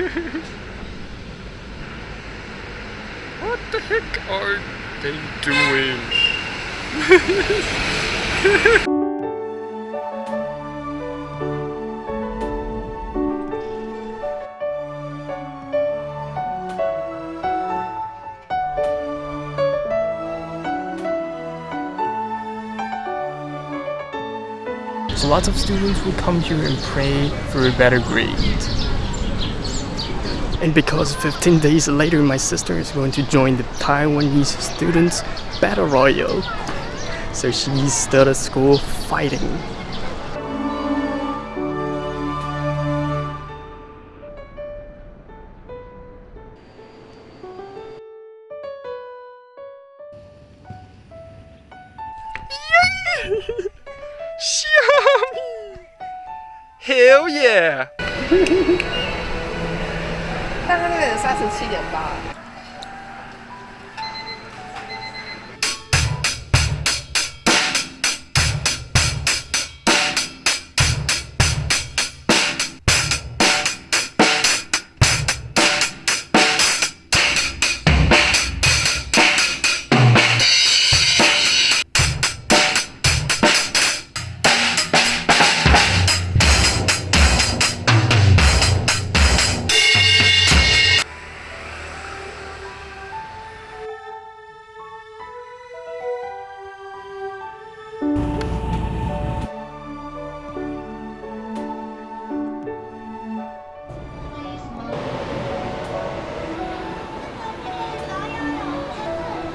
what the heck are they doing? So lots of students will come here and pray for a better grade. And because 15 days later my sister is going to join the Taiwanese students battle royale. So she's still at school fighting. Hell yeah! 十七点八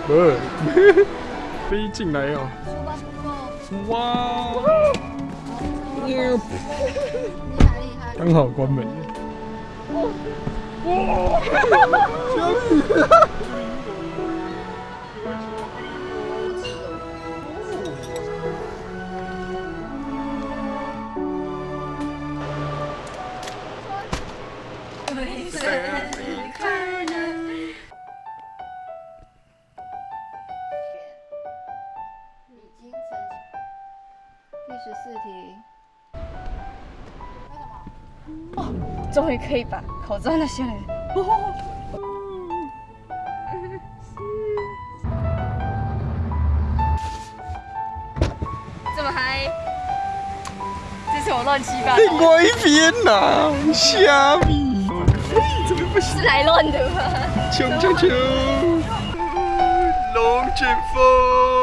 呃，飞进来哦！哇！刚好关门。哇！小米！十四题。哦，终于可以把口罩拿下来了。这么嗨，这是我乱七八糟，另外一边呐，虾米？哎，怎么不行？是来乱的吗？冲冲冲！龙卷风。